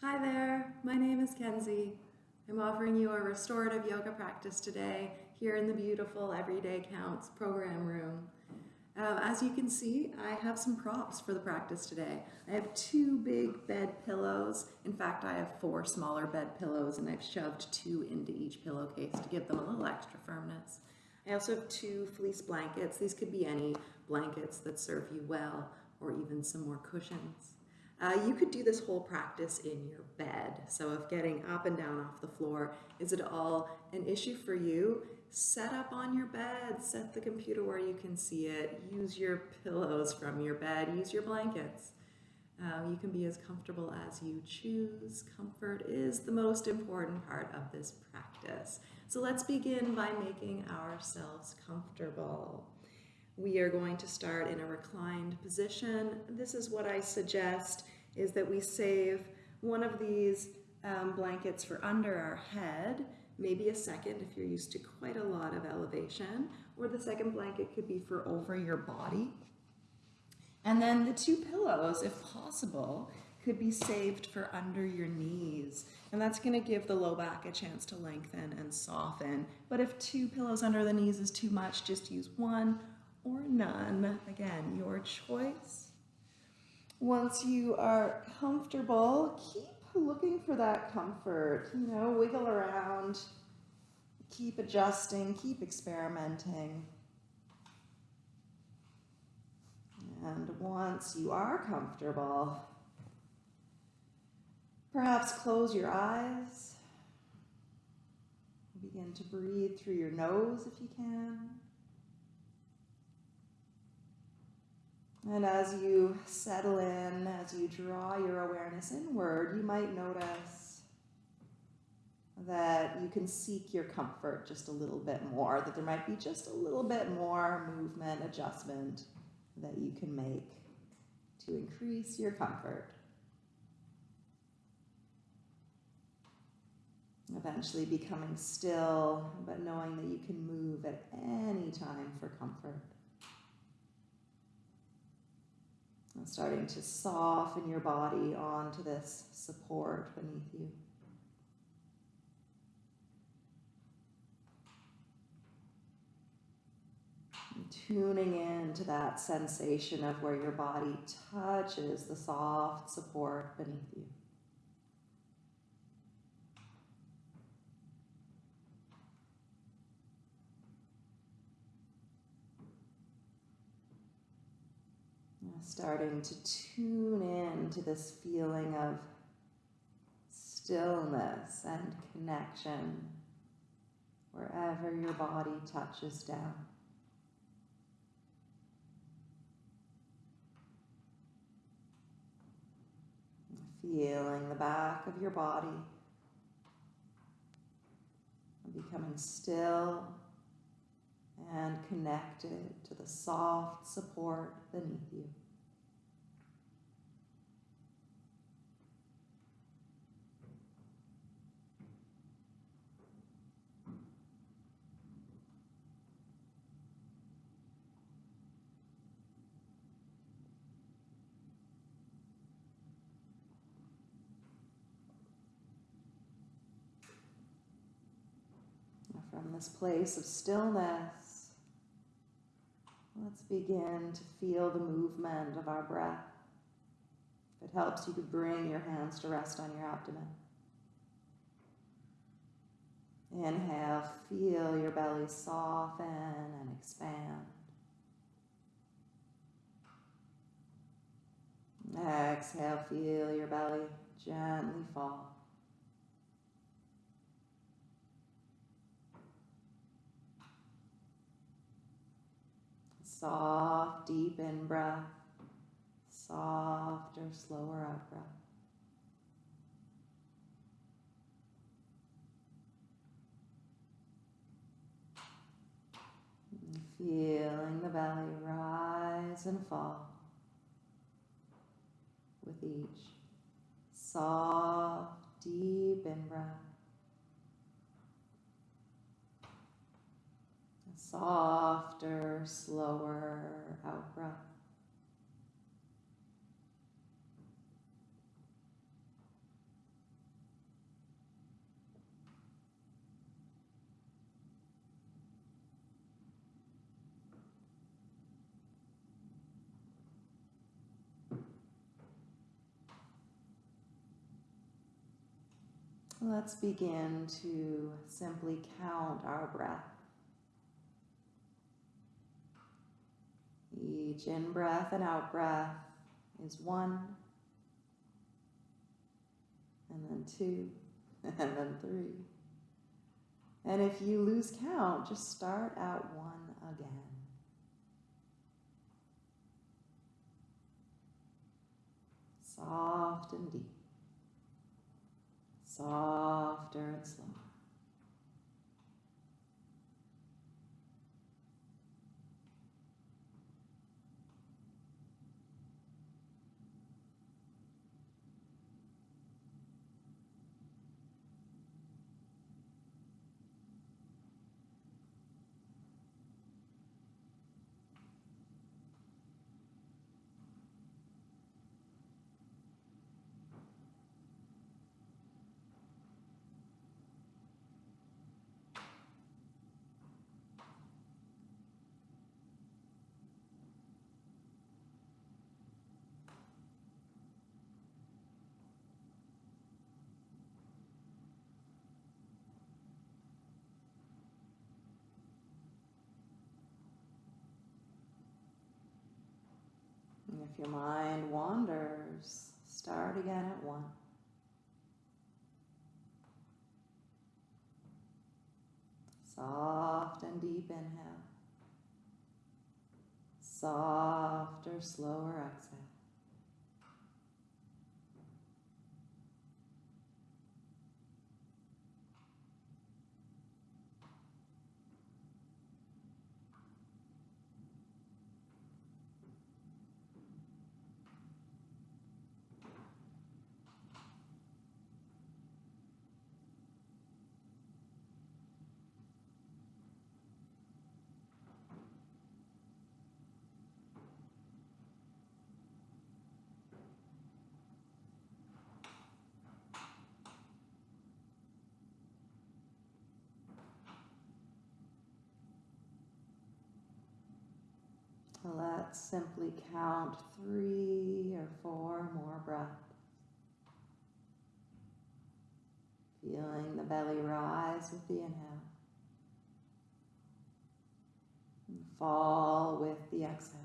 Hi there, my name is Kenzie. I'm offering you a restorative yoga practice today here in the beautiful Everyday Counts program room. Uh, as you can see, I have some props for the practice today. I have two big bed pillows. In fact, I have four smaller bed pillows and I've shoved two into each pillowcase to give them a little extra firmness. I also have two fleece blankets. These could be any blankets that serve you well or even some more cushions. Uh, you could do this whole practice in your bed. So if getting up and down off the floor is at all an issue for you, set up on your bed, set the computer where you can see it, use your pillows from your bed, use your blankets. Uh, you can be as comfortable as you choose. Comfort is the most important part of this practice. So let's begin by making ourselves comfortable. We are going to start in a reclined position. This is what I suggest is that we save one of these um, blankets for under our head, maybe a second if you're used to quite a lot of elevation, or the second blanket could be for over your body. And then the two pillows, if possible, could be saved for under your knees. And that's gonna give the low back a chance to lengthen and soften. But if two pillows under the knees is too much, just use one or none. Again, your choice. Once you are comfortable, keep looking for that comfort. You know, wiggle around, keep adjusting, keep experimenting. And once you are comfortable, perhaps close your eyes. Begin to breathe through your nose if you can. And as you settle in, as you draw your awareness inward, you might notice that you can seek your comfort just a little bit more, that there might be just a little bit more movement, adjustment that you can make to increase your comfort. Eventually becoming still, but knowing that you can move at any time for comfort. And starting to soften your body onto this support beneath you. Tuning in to that sensation of where your body touches the soft support beneath you. Starting to tune in to this feeling of stillness and connection wherever your body touches down. Feeling the back of your body becoming still and connected to the soft support beneath you. From this place of stillness, let's begin to feel the movement of our breath. If it helps, you could bring your hands to rest on your abdomen. Inhale, feel your belly soften and expand. Exhale, feel your belly gently fall. Soft, deep in breath, softer, slower out breath. feeling the belly rise and fall with each soft, deep in breath. softer, slower out breath. Let's begin to simply count our breath. Each in breath and out breath is one, and then two, and then three. And if you lose count, just start at one again. Soft and deep. Softer and slower. And if your mind wanders, start again at one. Soft and deep inhale. Softer, slower exhale. Let's simply count three or four more breaths. Feeling the belly rise with the inhale and fall with the exhale.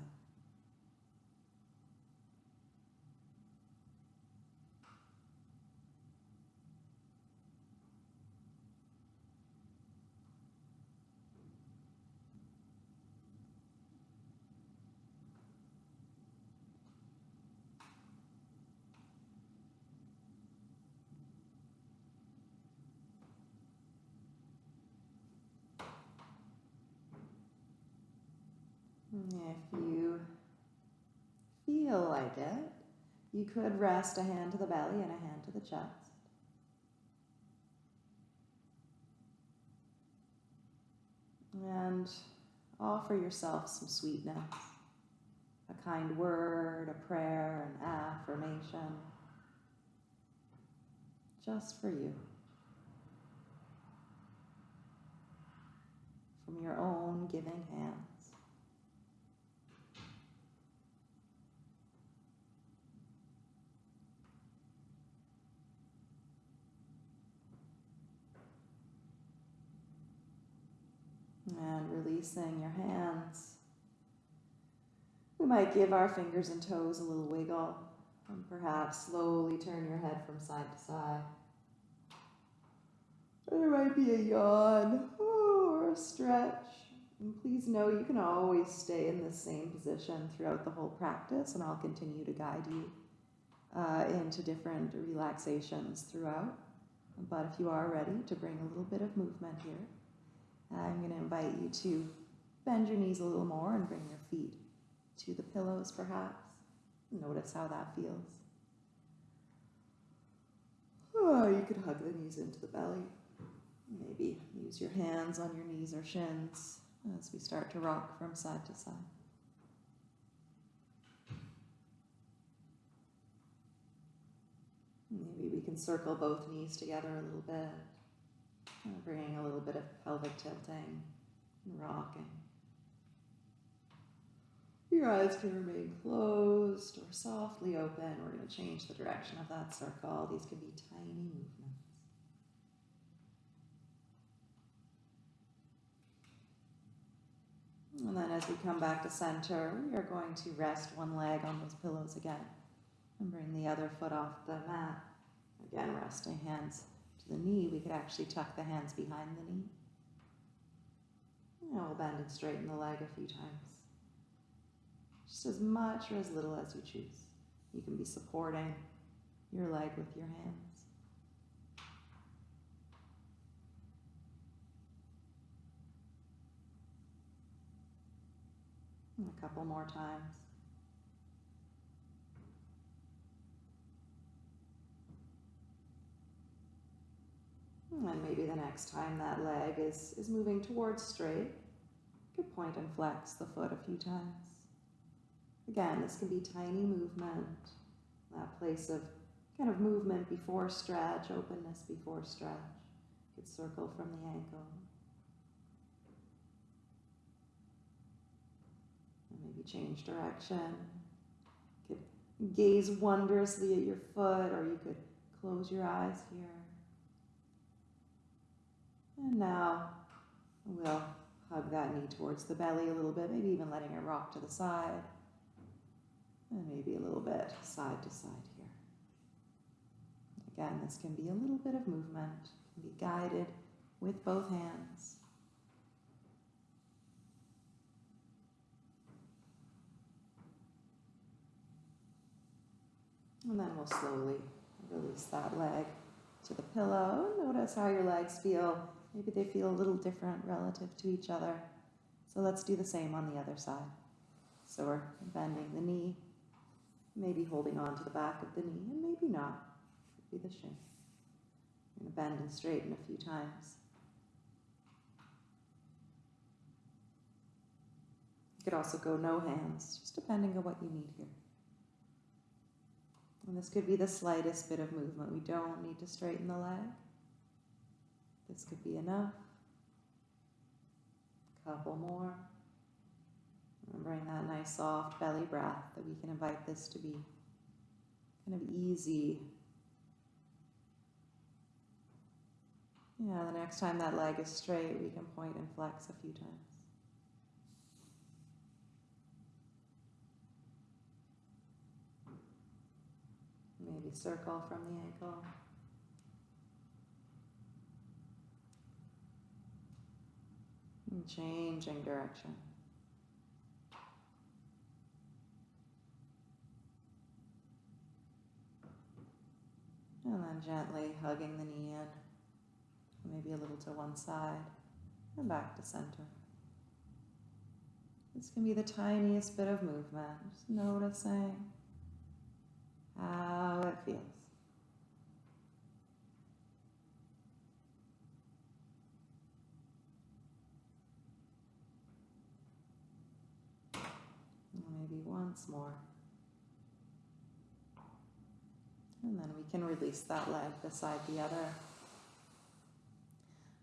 If you feel like it, you could rest a hand to the belly and a hand to the chest. And offer yourself some sweetness, a kind word, a prayer, an affirmation, just for you. From your own giving hand. And releasing your hands. We might give our fingers and toes a little wiggle and perhaps slowly turn your head from side to side. There might be a yawn or a stretch. And please know you can always stay in the same position throughout the whole practice, and I'll continue to guide you uh, into different relaxations throughout. But if you are ready to bring a little bit of movement here, I'm going to invite you to bend your knees a little more and bring your feet to the pillows, perhaps. Notice how that feels. Oh, you could hug the knees into the belly. Maybe use your hands on your knees or shins as we start to rock from side to side. Maybe we can circle both knees together a little bit. Kind of bringing a little bit of pelvic tilting and rocking. Your eyes can remain closed or softly open. We're going to change the direction of that circle. These can be tiny movements. And then as we come back to center, we are going to rest one leg on those pillows again and bring the other foot off the mat. Again, resting hands to the knee. We could actually tuck the hands behind the knee. And we'll bend and straighten the leg a few times. Just as much or as little as you choose. You can be supporting your leg with your hands. And a couple more times. Hmm, and maybe the next time that leg is, is moving towards straight, you could point and flex the foot a few times. Again, this can be tiny movement, that place of kind of movement before stretch, openness before stretch. Could circle from the ankle. And maybe change direction. Could gaze wondrously at your foot, or you could close your eyes here. And now we'll hug that knee towards the belly a little bit, maybe even letting it rock to the side. And maybe a little bit side to side here. Again, this can be a little bit of movement, can be guided with both hands. And then we'll slowly release that leg to the pillow. Notice how your legs feel. Maybe they feel a little different relative to each other. So let's do the same on the other side. So we're bending the knee, maybe holding on to the back of the knee, and maybe not. Could be the shin. We're going to bend and straighten a few times. You could also go no hands, just depending on what you need here. And this could be the slightest bit of movement. We don't need to straighten the leg. This could be enough. A couple more. Remembering that nice soft belly breath that we can invite this to be kind of easy. Yeah, the next time that leg is straight, we can point and flex a few times. Maybe circle from the ankle. And changing direction. And then gently hugging the knee in, maybe a little to one side, and back to center. This can be the tiniest bit of movement, just noticing how it feels. Maybe once more. And then we can release that leg beside the other.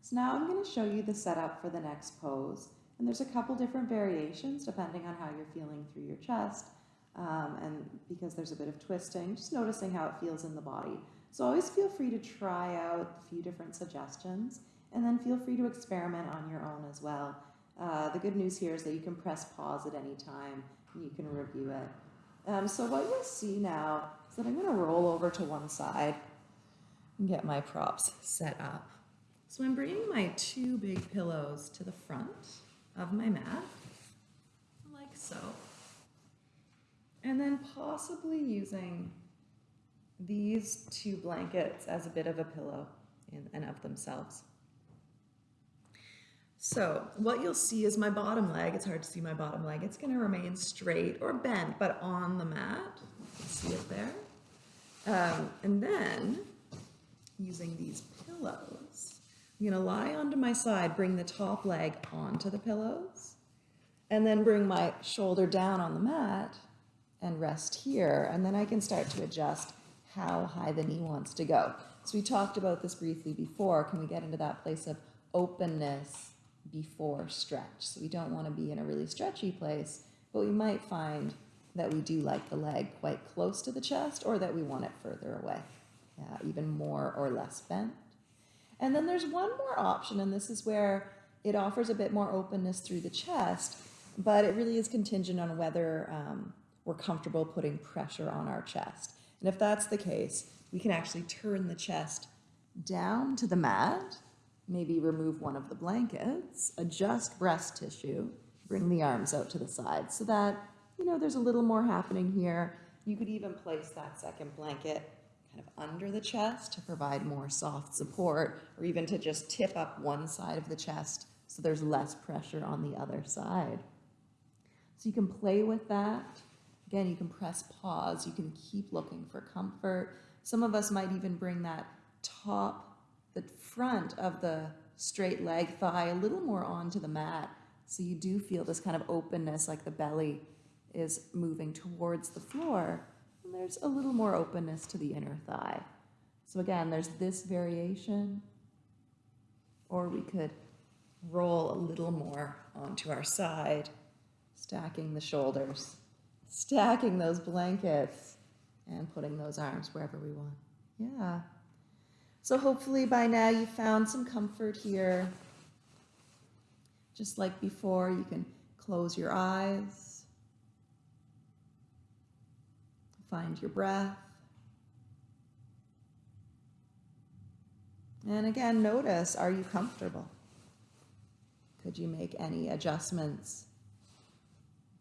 So now I'm going to show you the setup for the next pose. And there's a couple different variations depending on how you're feeling through your chest. Um, and because there's a bit of twisting, just noticing how it feels in the body. So always feel free to try out a few different suggestions and then feel free to experiment on your own as well. Uh, the good news here is that you can press pause at any time you can review it. Um, so what you'll see now is that I'm going to roll over to one side and get my props set up. So I'm bringing my two big pillows to the front of my mat, like so. And then possibly using these two blankets as a bit of a pillow in and of themselves. So what you'll see is my bottom leg, it's hard to see my bottom leg, it's gonna remain straight or bent, but on the mat. See it there. Um, and then, using these pillows, I'm gonna lie onto my side, bring the top leg onto the pillows, and then bring my shoulder down on the mat and rest here. And then I can start to adjust how high the knee wants to go. So we talked about this briefly before. Can we get into that place of openness before stretch? So we don't want to be in a really stretchy place, but we might find that we do like the leg quite close to the chest or that we want it further away, even more or less bent. And then there's one more option, and this is where it offers a bit more openness through the chest, but it really is contingent on whether um, we're comfortable putting pressure on our chest. And if that's the case, we can actually turn the chest down to the mat, maybe remove one of the blankets, adjust breast tissue, bring the arms out to the side so that, you know, there's a little more happening here. You could even place that second blanket kind of under the chest to provide more soft support, or even to just tip up one side of the chest so there's less pressure on the other side. So you can play with that. Again, you can press pause. You can keep looking for comfort. Some of us might even bring that top, the front of the straight leg thigh a little more onto the mat. So you do feel this kind of openness, like the belly is moving towards the floor. And there's a little more openness to the inner thigh. So again, there's this variation. Or we could roll a little more onto our side, stacking the shoulders, stacking those blankets, and putting those arms wherever we want. Yeah. So hopefully by now you found some comfort here. Just like before, you can close your eyes, find your breath. And again, notice are you comfortable? Could you make any adjustments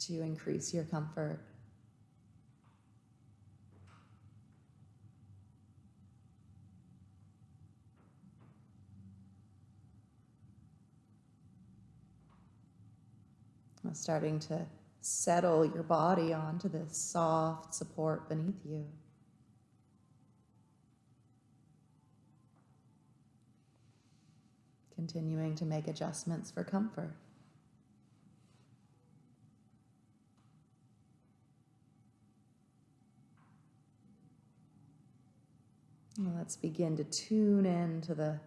to increase your comfort? Starting to settle your body onto this soft support beneath you. Continuing to make adjustments for comfort. Let's begin to tune in to the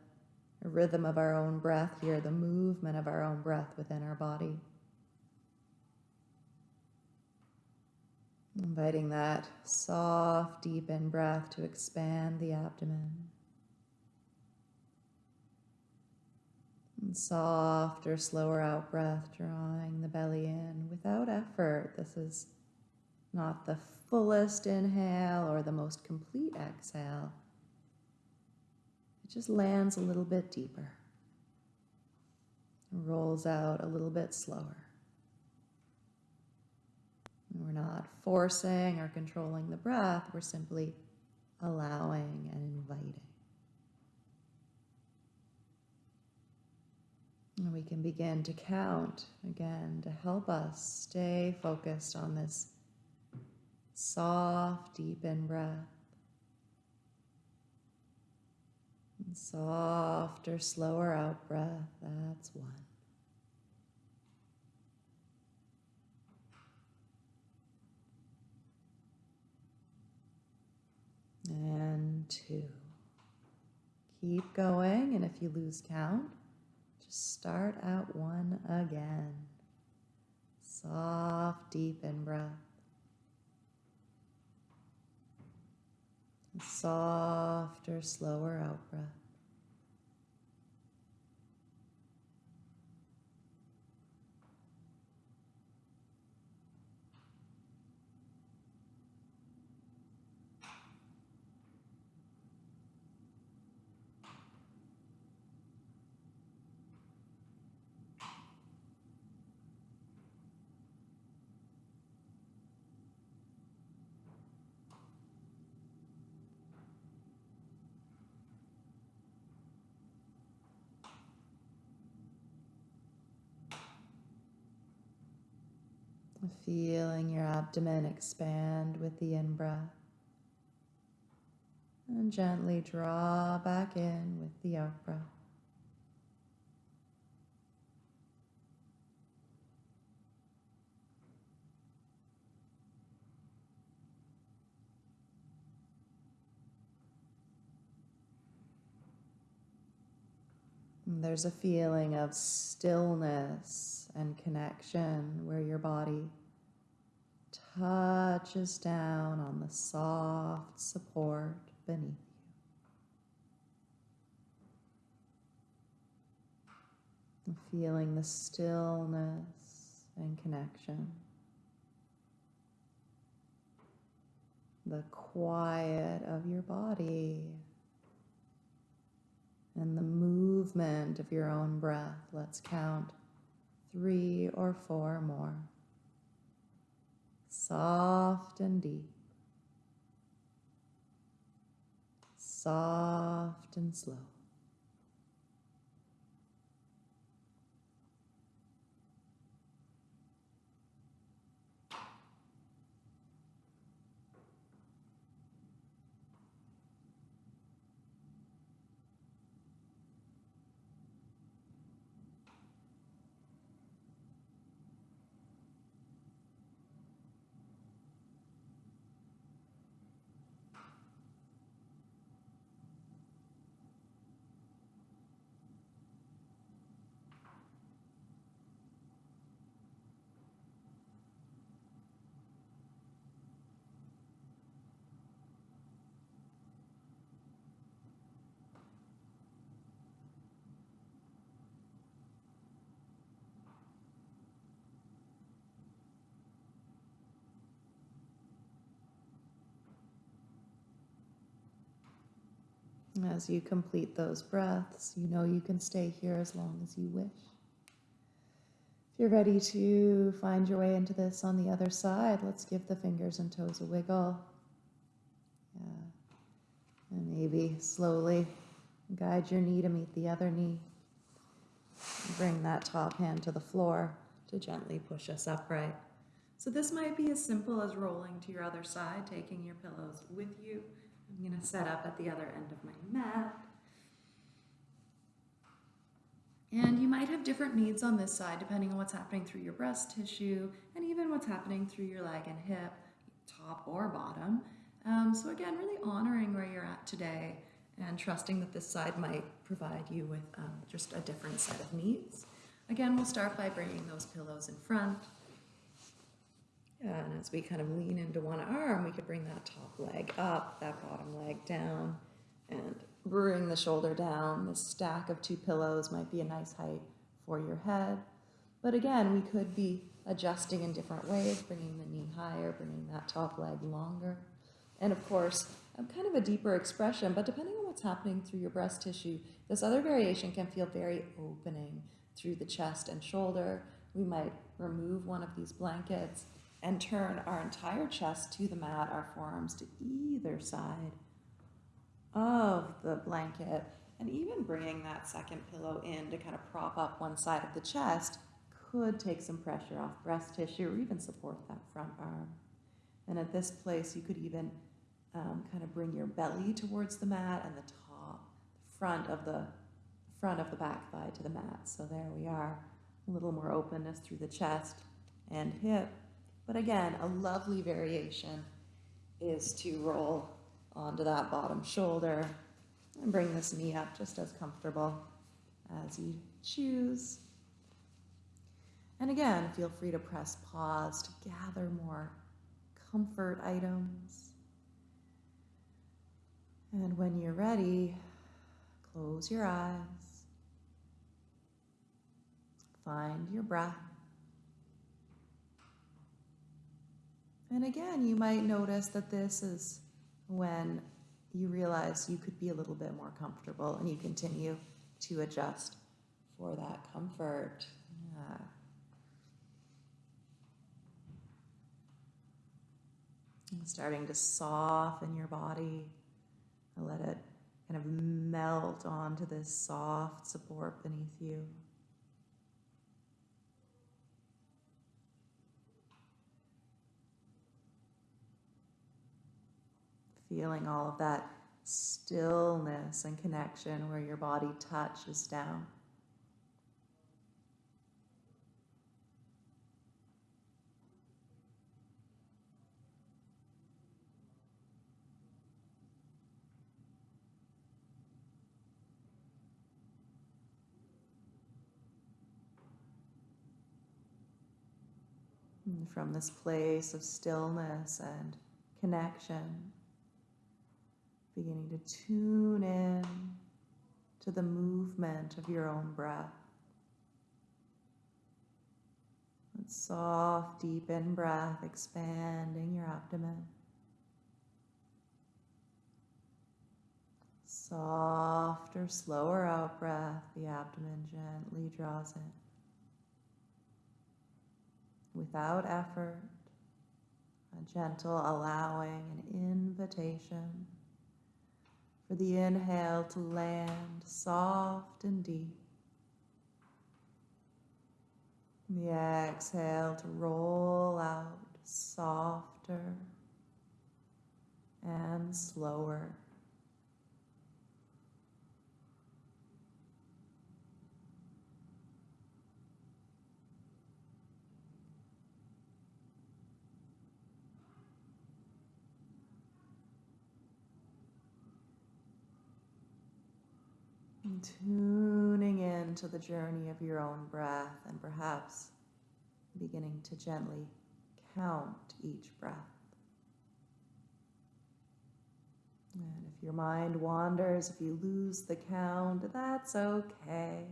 rhythm of our own breath here, the movement of our own breath within our body. Inviting that soft, deep in breath to expand the abdomen. And softer, slower out breath, drawing the belly in without effort. This is not the fullest inhale or the most complete exhale. It just lands a little bit deeper, rolls out a little bit slower. We're not forcing or controlling the breath, we're simply allowing and inviting. And we can begin to count again to help us stay focused on this soft, deep in breath. And softer, slower out breath. That's one. And two. Keep going, and if you lose count, just start at one again. Soft, deep in breath. Softer, slower out breath. Feeling your abdomen expand with the in breath. And gently draw back in with the out breath. There's a feeling of stillness and connection where your body touches down on the soft support beneath you. Feeling the stillness and connection. The quiet of your body and the movement of your own breath. Let's count three or four more. Soft and deep. Soft and slow. As you complete those breaths, you know you can stay here as long as you wish. If you're ready to find your way into this on the other side, let's give the fingers and toes a wiggle. Yeah. And maybe slowly guide your knee to meet the other knee. Bring that top hand to the floor to gently push us upright. So this might be as simple as rolling to your other side, taking your pillows with you. I'm going to set up at the other end of my mat. And you might have different needs on this side depending on what's happening through your breast tissue and even what's happening through your leg and hip, top or bottom. Um, so, again, really honoring where you're at today and trusting that this side might provide you with um, just a different set of needs. Again, we'll start by bringing those pillows in front. And as we kind of lean into one arm, we could bring that top leg up, that bottom leg down, and bring the shoulder down. This stack of two pillows might be a nice height for your head. But again, we could be adjusting in different ways, bringing the knee higher, bringing that top leg longer. And of course, kind of a deeper expression, but depending on what's happening through your breast tissue, this other variation can feel very opening through the chest and shoulder. We might remove one of these blankets and turn our entire chest to the mat, our forearms to either side of the blanket, and even bringing that second pillow in to kind of prop up one side of the chest could take some pressure off breast tissue or even support that front arm. And at this place, you could even um, kind of bring your belly towards the mat and the top, front of the front of the back thigh to the mat. So there we are, a little more openness through the chest and hip. But again, a lovely variation is to roll onto that bottom shoulder and bring this knee up just as comfortable as you choose. And again, feel free to press pause to gather more comfort items. And when you're ready, close your eyes. Find your breath. And again, you might notice that this is when you realize you could be a little bit more comfortable and you continue to adjust for that comfort. Yeah. Starting to soften your body. And let it kind of melt onto this soft support beneath you. Feeling all of that stillness and connection where your body touches down. From this place of stillness and connection, beginning to tune in to the movement of your own breath. That soft, deep in breath, expanding your abdomen. Softer, slower out breath, the abdomen gently draws in. Without effort, a gentle allowing, an invitation for the inhale to land soft and deep. The exhale to roll out softer and slower. Tuning into the journey of your own breath and perhaps beginning to gently count each breath. And if your mind wanders, if you lose the count, that's okay.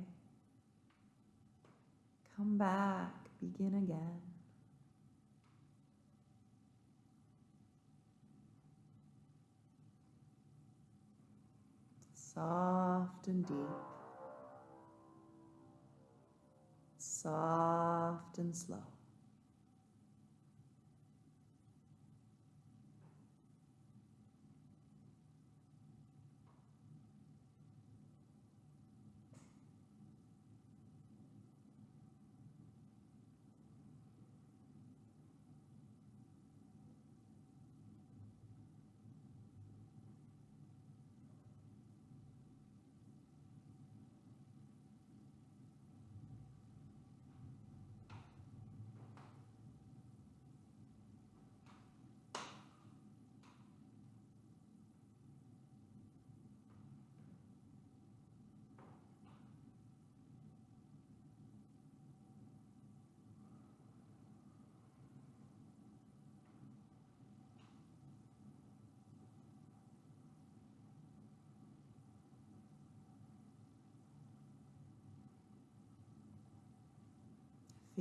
Come back, begin again. Soft and deep. Soft and slow.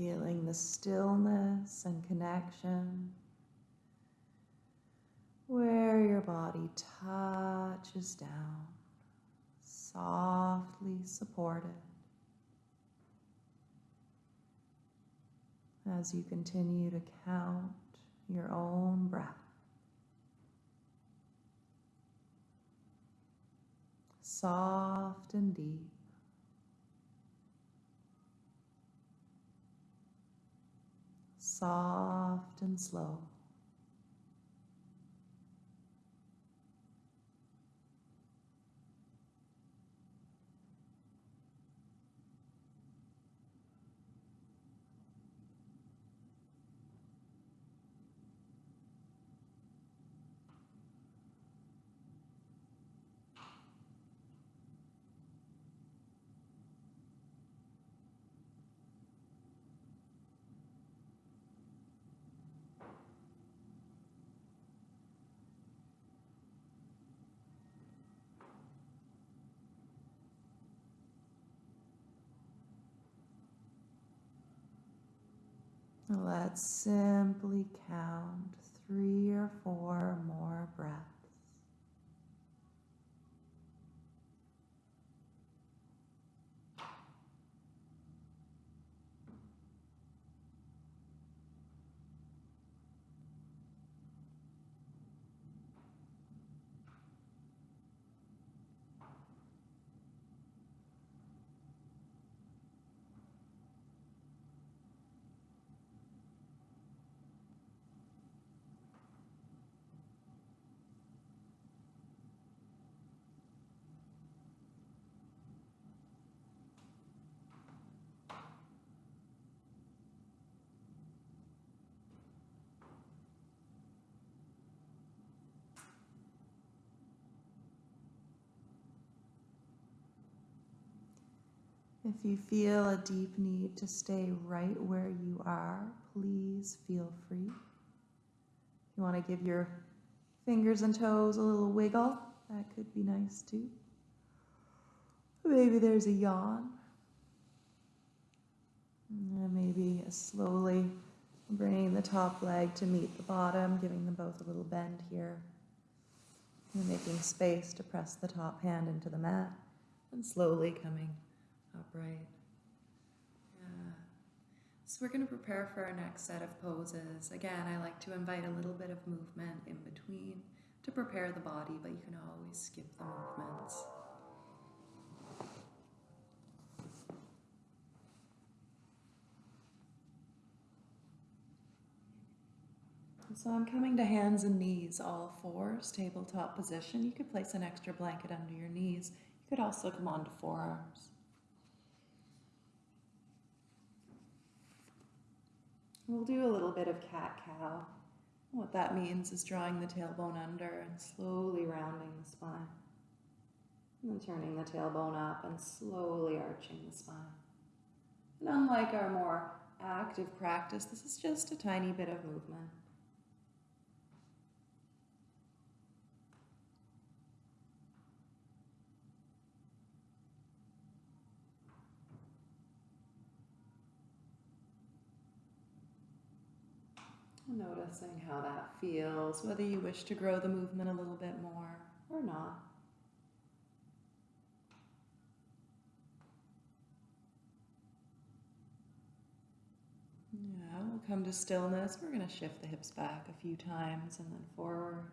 Feeling the stillness and connection where your body touches down, softly supported. As you continue to count your own breath. Soft and deep. Soft and slow. Let's simply count three or four more breaths. If you feel a deep need to stay right where you are, please feel free. If you want to give your fingers and toes a little wiggle, that could be nice too. Maybe there's a yawn. And maybe slowly bringing the top leg to meet the bottom, giving them both a little bend here. And making space to press the top hand into the mat and slowly coming upright. Yeah. So we're going to prepare for our next set of poses. Again, I like to invite a little bit of movement in between to prepare the body, but you can always skip the movements. So I'm coming to hands and knees, all fours, tabletop position. You could place an extra blanket under your knees. You could also come onto forearms. We'll do a little bit of cat cow. What that means is drawing the tailbone under and slowly rounding the spine. And then turning the tailbone up and slowly arching the spine. And unlike our more active practice, this is just a tiny bit of movement. Noticing how that feels, whether you wish to grow the movement a little bit more or not. Yeah, we'll come to stillness. We're going to shift the hips back a few times and then forward.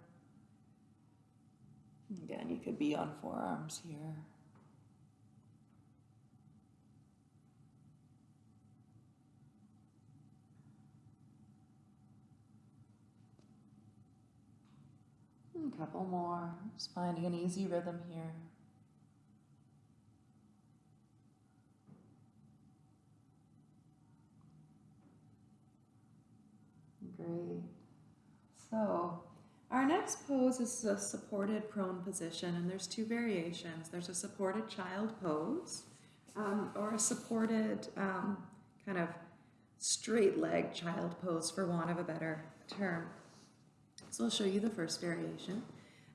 Again, you could be on forearms here. A couple more. Just finding an easy rhythm here. Great. So, our next pose is a supported prone position, and there's two variations. There's a supported child pose, um, or a supported um, kind of straight leg child pose, for want of a better term. So I'll show you the first variation.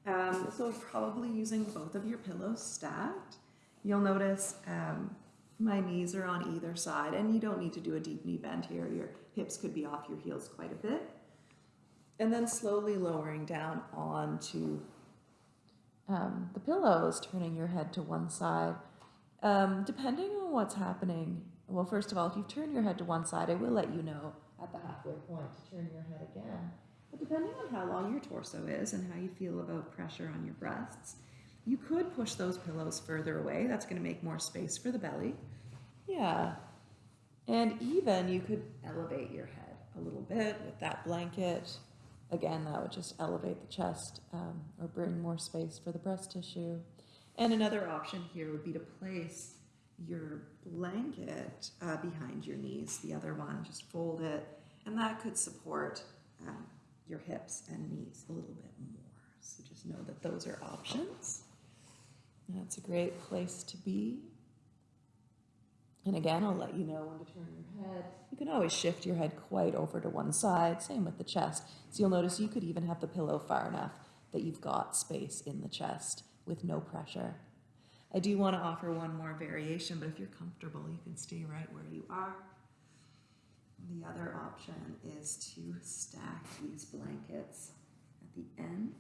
Um, so probably using both of your pillows stacked. You'll notice um, my knees are on either side and you don't need to do a deep knee bend here. Your hips could be off your heels quite a bit. And then slowly lowering down onto um, the pillows, turning your head to one side. Um, depending on what's happening, well, first of all, if you turn your head to one side, I will let you know at the halfway point to turn your head again. Depending on how long your torso is and how you feel about pressure on your breasts, you could push those pillows further away. That's going to make more space for the belly. Yeah. And even you could elevate your head a little bit with that blanket. Again, that would just elevate the chest um, or bring more space for the breast tissue. And another option here would be to place your blanket uh, behind your knees, the other one, just fold it, and that could support um, your hips and knees a little bit more. So just know that those are options. That's a great place to be. And again, I'll let you know when to turn your head. You can always shift your head quite over to one side, same with the chest. So you'll notice you could even have the pillow far enough that you've got space in the chest with no pressure. I do want to offer one more variation, but if you're comfortable, you can stay right where you are. The other option is to stack these blankets at the end.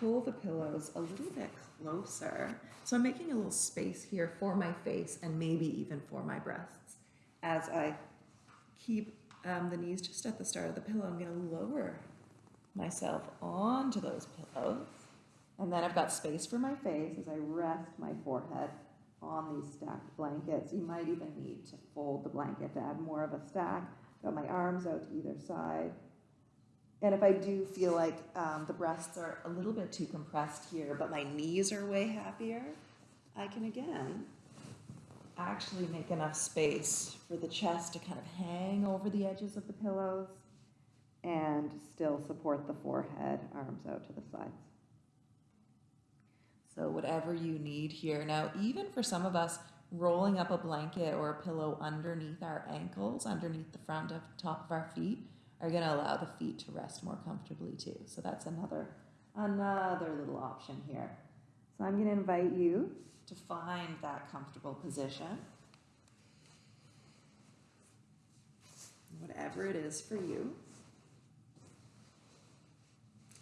Pull the pillows a little bit closer. So I'm making a little space here for my face and maybe even for my breasts. As I keep um, the knees just at the start of the pillow, I'm going to lower myself onto those pillows. And then I've got space for my face as I rest my forehead on these stacked blankets. You might even need to fold the blanket to add more of a stack. Got my arms out to either side. And if I do feel like um, the breasts are a little bit too compressed here, but my knees are way happier, I can again actually make enough space for the chest to kind of hang over the edges of the pillows and still support the forehead, arms out to the sides. So whatever you need here. Now, even for some of us, rolling up a blanket or a pillow underneath our ankles, underneath the front of top of our feet, are going to allow the feet to rest more comfortably too. So that's another another little option here. So I'm going to invite you to find that comfortable position. whatever it is for you.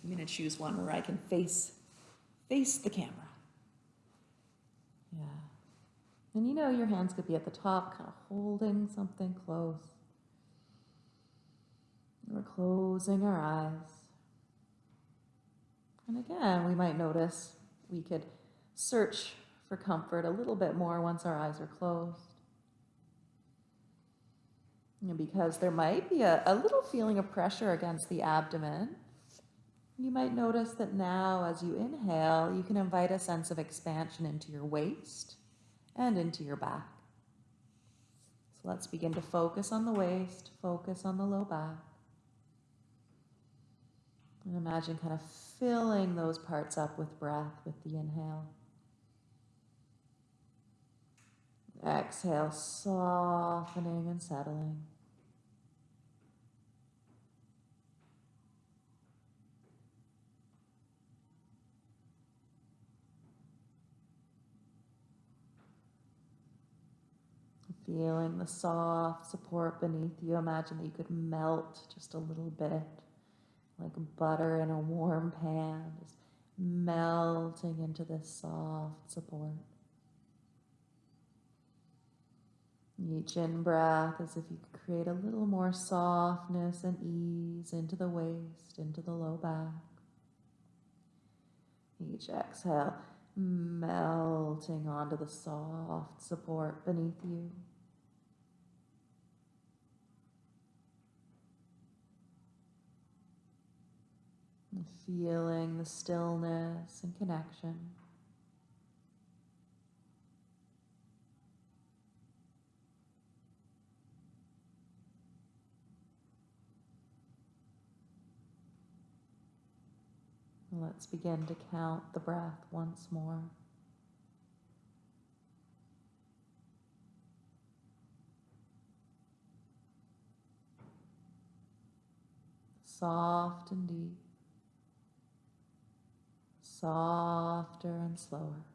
I'm going to choose one where I can face face the camera. Yeah. And you know your hands could be at the top, kind of holding something close. We're closing our eyes. And again, we might notice we could search for comfort a little bit more once our eyes are closed. And because there might be a, a little feeling of pressure against the abdomen, you might notice that now, as you inhale, you can invite a sense of expansion into your waist and into your back. So let's begin to focus on the waist, focus on the low back. And imagine kind of filling those parts up with breath with the inhale. Exhale, softening and settling. Feeling the soft support beneath you. Imagine that you could melt just a little bit, like butter in a warm pan, just melting into this soft support. Each in breath as if you could create a little more softness and ease into the waist, into the low back. Each exhale, melting onto the soft support beneath you. And feeling the stillness and connection. Let's begin to count the breath once more. Soft and deep, softer and slower.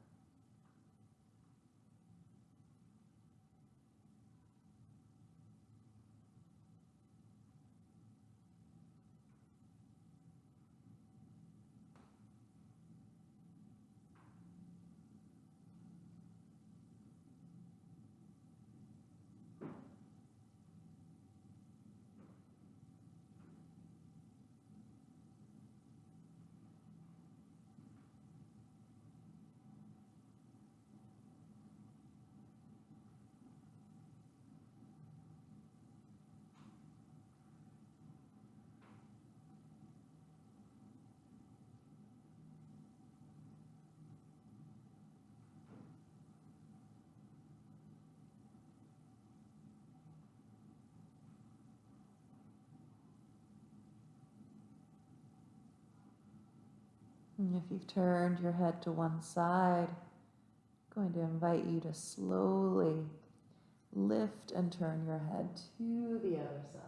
If you've turned your head to one side, I'm going to invite you to slowly lift and turn your head to the other side.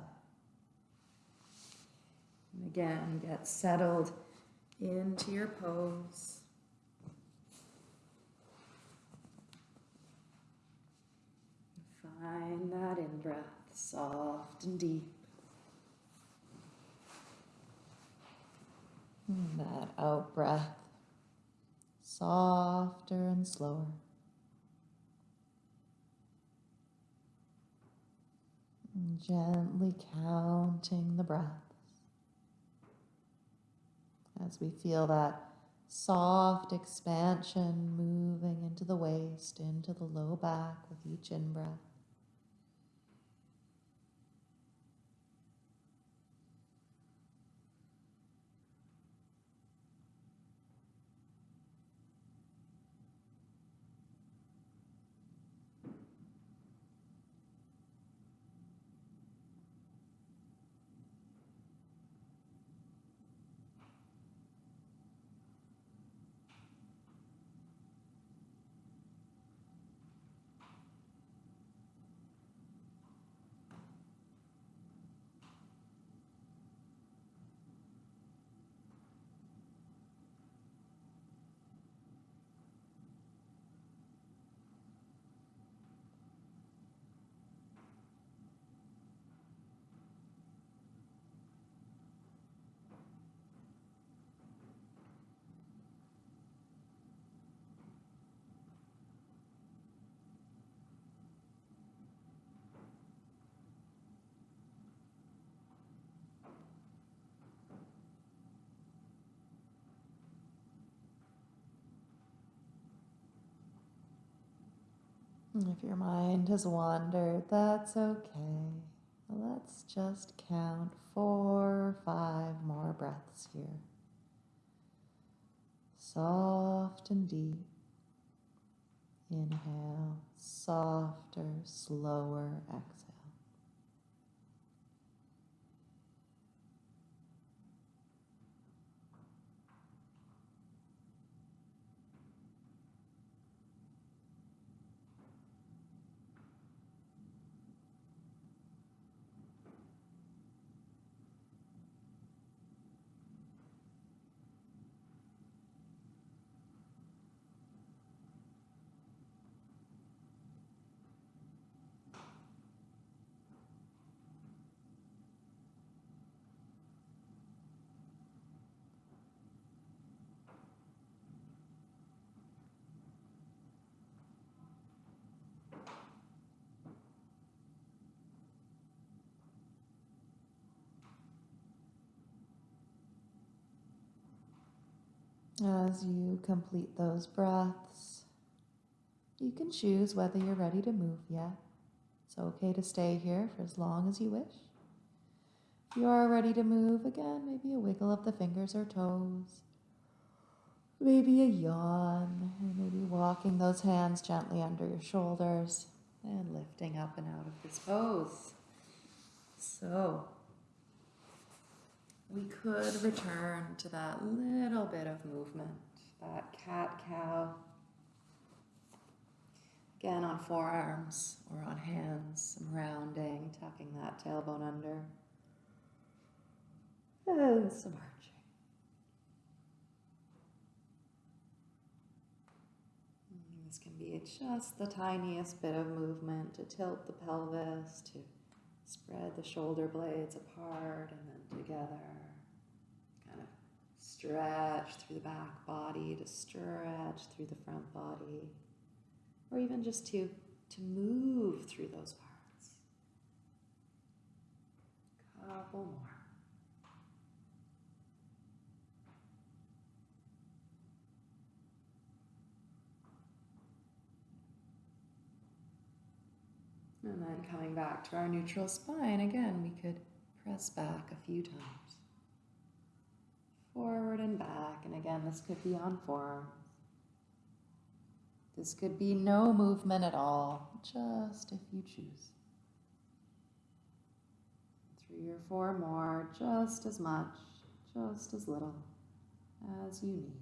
And again, get settled into your pose. Find that in breath, soft and deep. That out breath, softer and slower. And gently counting the breaths as we feel that soft expansion moving into the waist, into the low back with each in If your mind has wandered, that's okay. Let's just count four or five more breaths here. Soft and deep. Inhale, softer, slower exhale. As you complete those breaths, you can choose whether you're ready to move yet. It's okay to stay here for as long as you wish. If you are ready to move again, maybe a wiggle of the fingers or toes, maybe a yawn, maybe walking those hands gently under your shoulders and lifting up and out of this pose. So, we could return to that little bit of movement, that cat cow. Again, on forearms or on hands, some rounding, tucking that tailbone under, and some arching. And This can be just the tiniest bit of movement to tilt the pelvis, to spread the shoulder blades apart and then together. Stretch through the back body, to stretch through the front body, or even just to, to move through those parts. Couple more. And then coming back to our neutral spine, again, we could press back a few times. Forward and back, and again, this could be on forearms. This could be no movement at all, just if you choose. Three or four more, just as much, just as little as you need.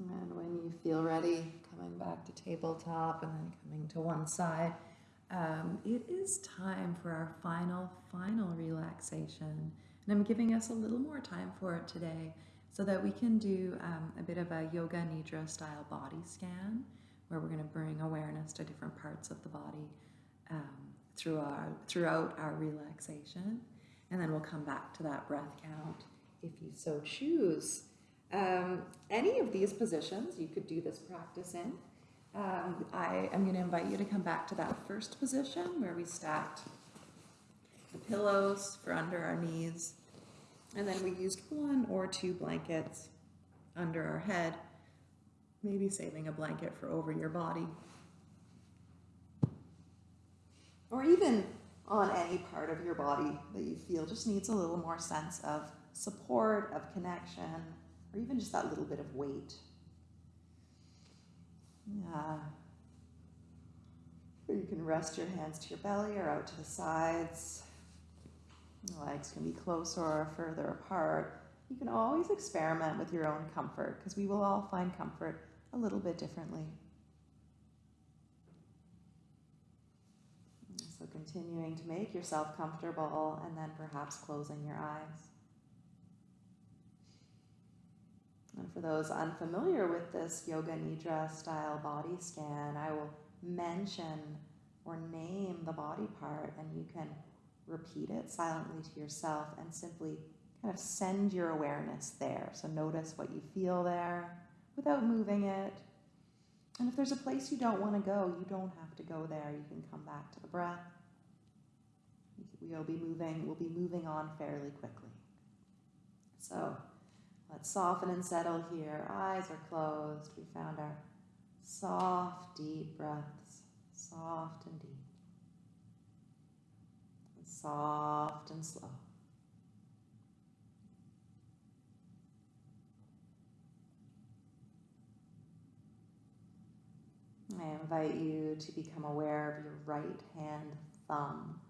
And when you feel ready, coming back to tabletop and then coming to one side, um, it is time for our final, final relaxation. And I'm giving us a little more time for it today so that we can do um, a bit of a Yoga Nidra style body scan where we're going to bring awareness to different parts of the body um, through our, throughout our relaxation. And then we'll come back to that breath count if you so choose. Um, any of these positions you could do this practice in. Um, I am going to invite you to come back to that first position where we stacked the pillows for under our knees. And then we used one or two blankets under our head, maybe saving a blanket for over your body. Or even on any part of your body that you feel just needs a little more sense of support, of connection, or even just that little bit of weight. Yeah. Or you can rest your hands to your belly or out to the sides. The legs can be closer or further apart. You can always experiment with your own comfort because we will all find comfort a little bit differently. So continuing to make yourself comfortable and then perhaps closing your eyes. And for those unfamiliar with this Yoga Nidra style body scan, I will mention or name the body part and you can repeat it silently to yourself and simply kind of send your awareness there. So notice what you feel there without moving it. And if there's a place you don't want to go, you don't have to go there. You can come back to the breath. We'll be moving, we'll be moving on fairly quickly. So let's soften and settle here. Eyes are closed. We found our soft, deep breaths. Soft and deep. And soft and slow. I invite you to become aware of your right hand thumb.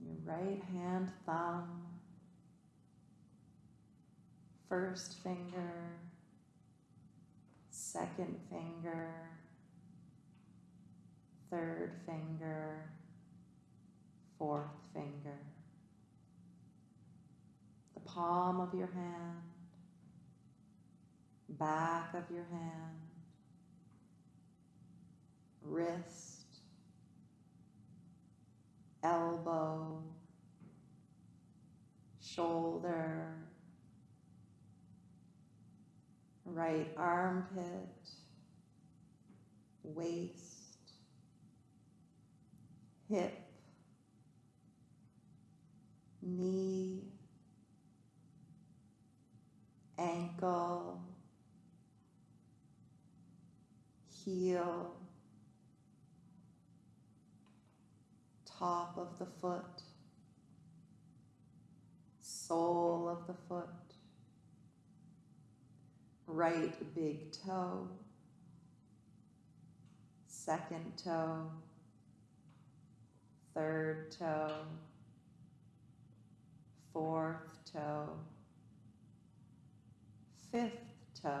Your right hand thumb, first finger, second finger, third finger, fourth finger, the palm of your hand, back of your hand, wrist, elbow, shoulder, right armpit, waist, hip, knee, ankle, heel, top of the foot, sole of the foot, right big toe, second toe, third toe, fourth toe, fifth toe,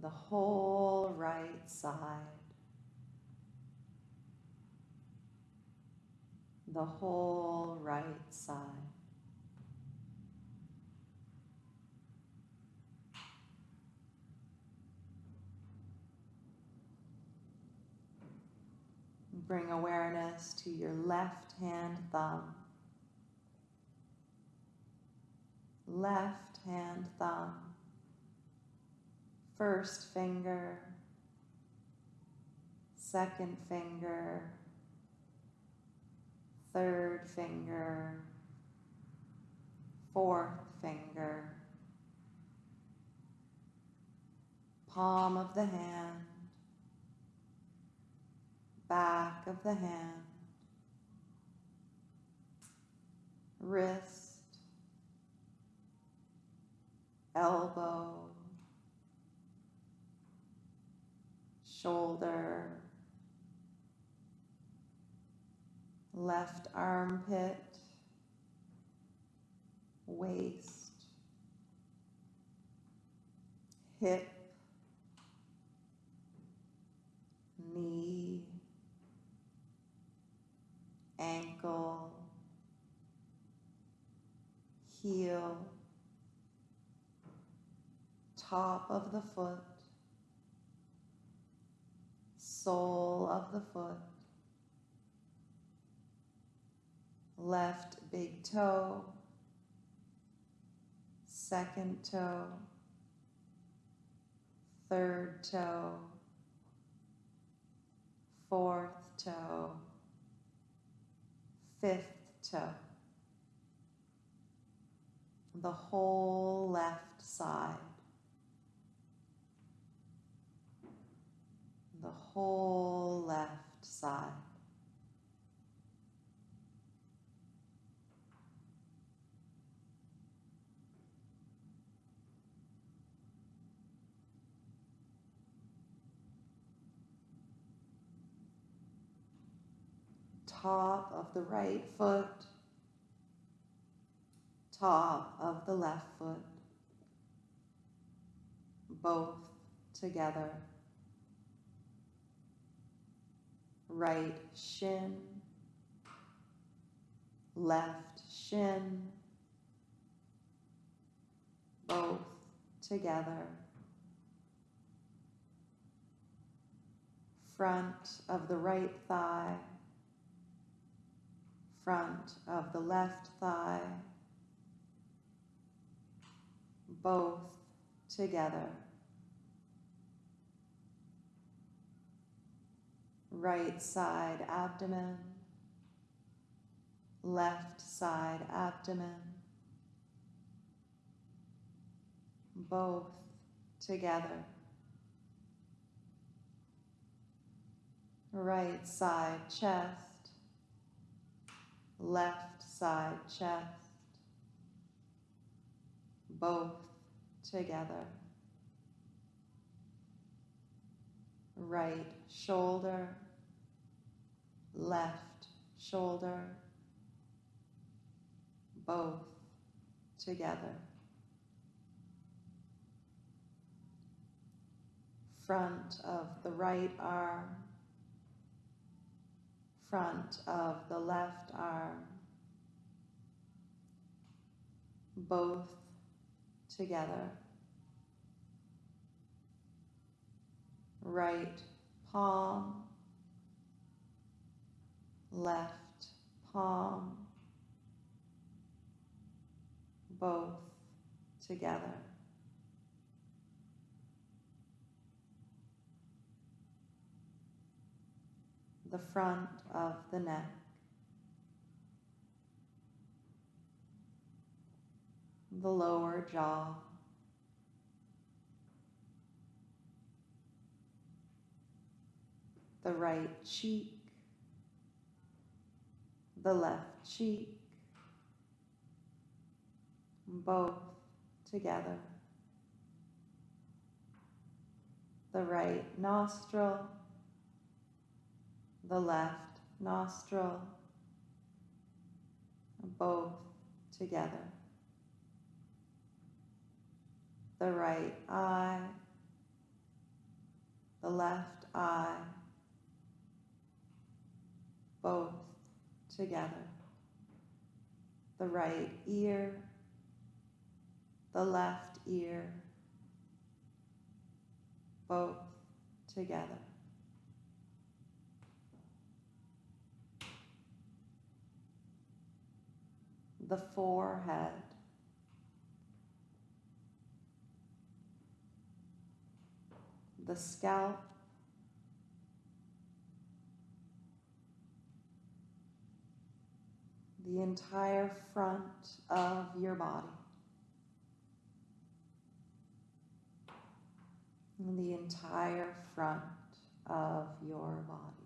the whole right side. the whole right side. Bring awareness to your left hand thumb. Left hand thumb. First finger. Second finger third finger, fourth finger, palm of the hand, back of the hand, wrist, elbow, shoulder, left armpit, waist, hip, knee, ankle, heel, top of the foot, sole of the foot, left big toe, second toe, third toe, fourth toe, fifth toe, the whole left side, the whole left side. Top of the right foot, top of the left foot, both together. Right shin, left shin, both together. Front of the right thigh, of the left thigh, both together. Right side abdomen, left side abdomen, both together. Right side chest, left side chest, both together. Right shoulder, left shoulder, both together. Front of the right arm, front of the left arm, both together. Right palm, left palm, both together. The front of the neck. The lower jaw. The right cheek the left cheek, both together. The right nostril, the left nostril, both together. The right eye, the left eye, both together. The right ear, the left ear, both together. The forehead, the scalp, the entire front of your body. The entire front of your body.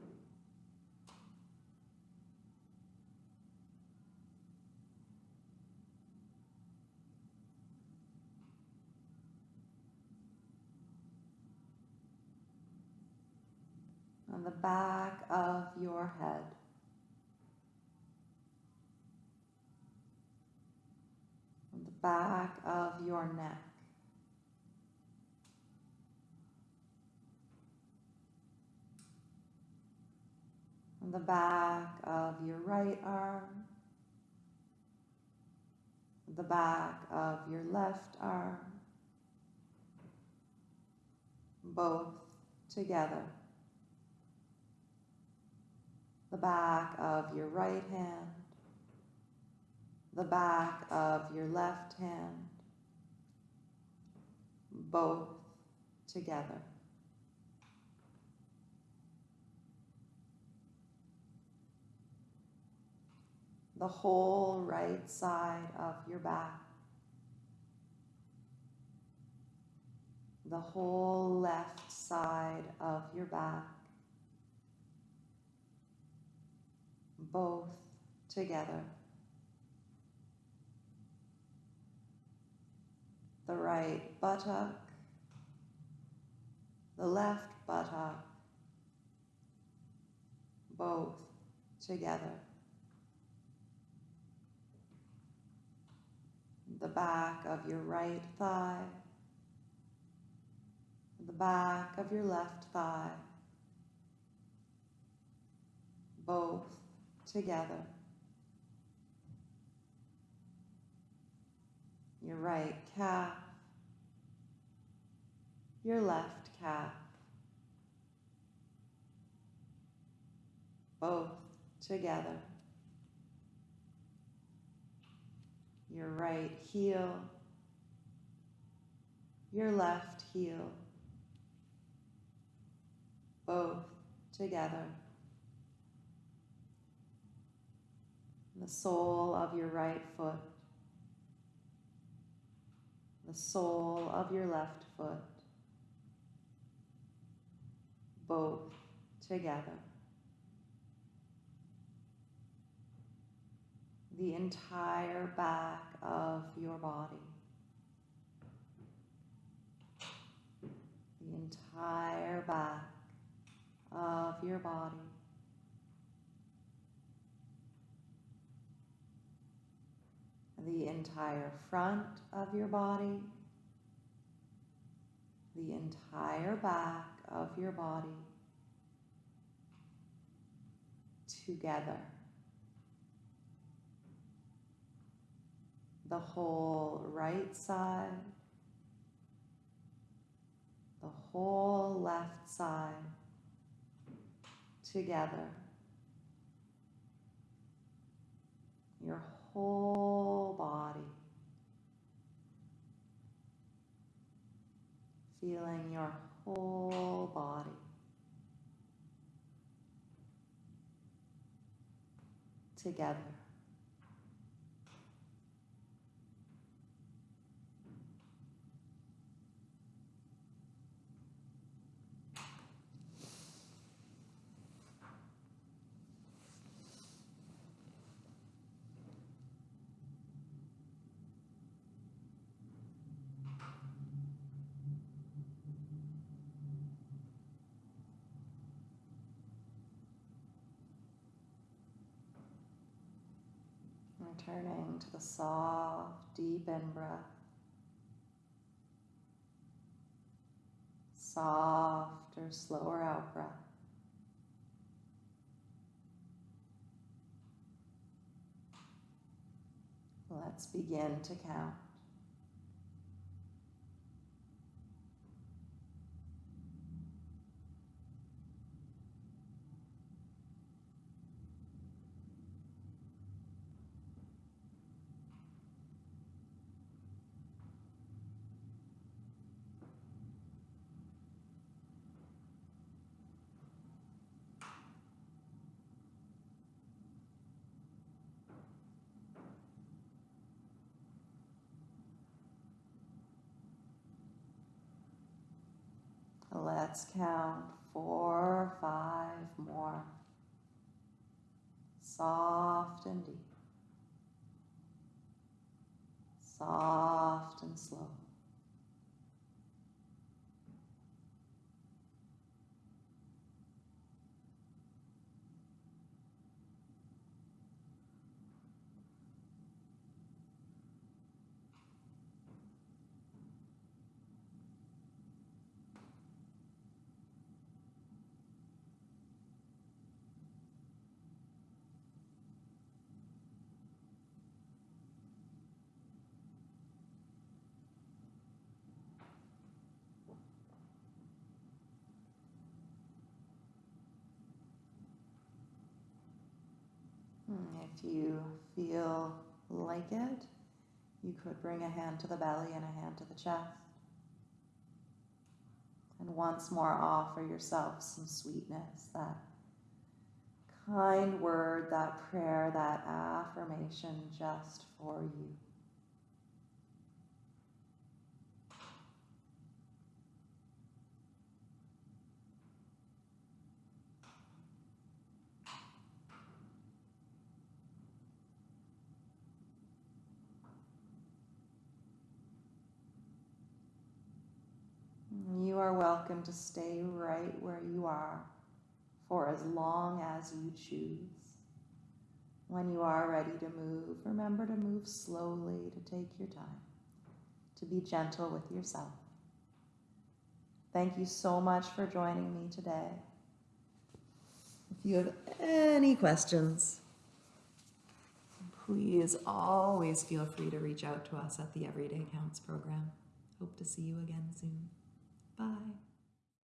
On the back of your head. On the back of your neck. On the back of your right arm. The back of your left arm. Both together. The back of your right hand. The back of your left hand. Both together. the whole right side of your back, the whole left side of your back, both together. The right buttock, the left buttock, both together. the back of your right thigh, the back of your left thigh, both together. Your right calf, your left calf, both together. your right heel, your left heel, both together. The sole of your right foot, the sole of your left foot, both together. The entire back of your body. The entire back of your body. The entire front of your body. The entire back of your body. Together. The whole right side. The whole left side together. Your whole body. Feeling your whole body. Together. Returning to the soft, deep in breath. Softer, slower out breath. Let's begin to count. Let's count four five more. Soft and deep. Soft and slow. Hmm, if you feel like it, you could bring a hand to the belly and a hand to the chest. And once more offer yourself some sweetness, that kind word, that prayer, that affirmation just for you. You welcome to stay right where you are for as long as you choose. When you are ready to move, remember to move slowly, to take your time, to be gentle with yourself. Thank you so much for joining me today. If you have any questions, please always feel free to reach out to us at the Everyday Counts program. Hope to see you again soon. Bye.